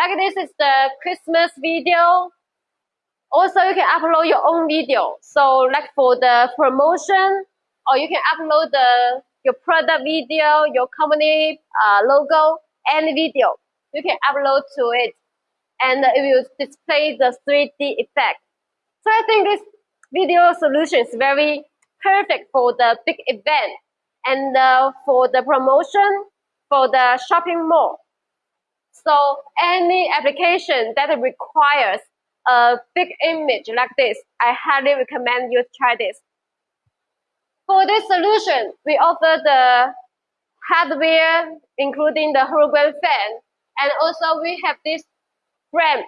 Like this is the Christmas video. Also, you can upload your own video. So like for the promotion, or you can upload the your product video, your company uh, logo, any video. You can upload to it and it will display the 3D effect. So I think this video solution is very perfect for the big event and uh, for the promotion for the shopping mall. So any application that requires a big image like this, I highly recommend you try this. For this solution, we offer the hardware, including the hologram fan, and also we have this frame